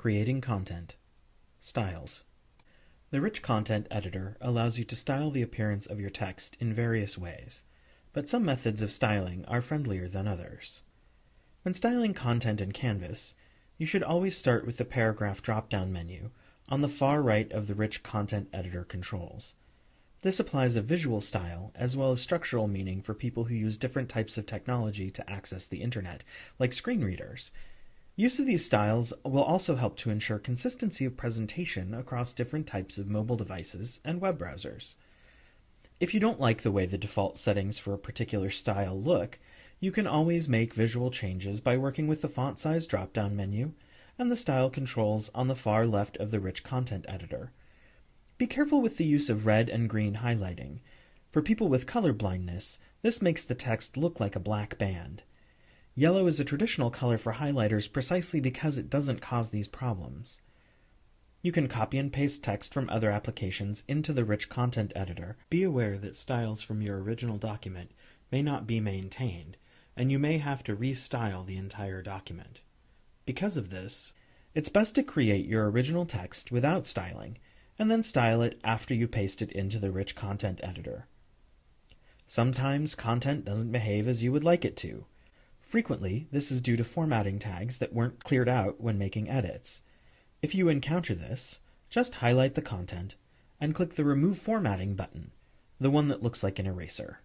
Creating Content Styles The Rich Content Editor allows you to style the appearance of your text in various ways, but some methods of styling are friendlier than others. When styling content in Canvas, you should always start with the Paragraph drop-down menu on the far right of the Rich Content Editor controls. This applies a visual style as well as structural meaning for people who use different types of technology to access the internet, like screen readers. Use of these styles will also help to ensure consistency of presentation across different types of mobile devices and web browsers. If you don't like the way the default settings for a particular style look, you can always make visual changes by working with the font size drop-down menu and the style controls on the far left of the rich content editor. Be careful with the use of red and green highlighting. For people with color blindness, this makes the text look like a black band. Yellow is a traditional color for highlighters precisely because it doesn't cause these problems. You can copy and paste text from other applications into the rich content editor. Be aware that styles from your original document may not be maintained, and you may have to restyle the entire document. Because of this, it's best to create your original text without styling and then style it after you paste it into the rich content editor. Sometimes content doesn't behave as you would like it to. Frequently, this is due to formatting tags that weren't cleared out when making edits. If you encounter this, just highlight the content and click the Remove Formatting button, the one that looks like an eraser.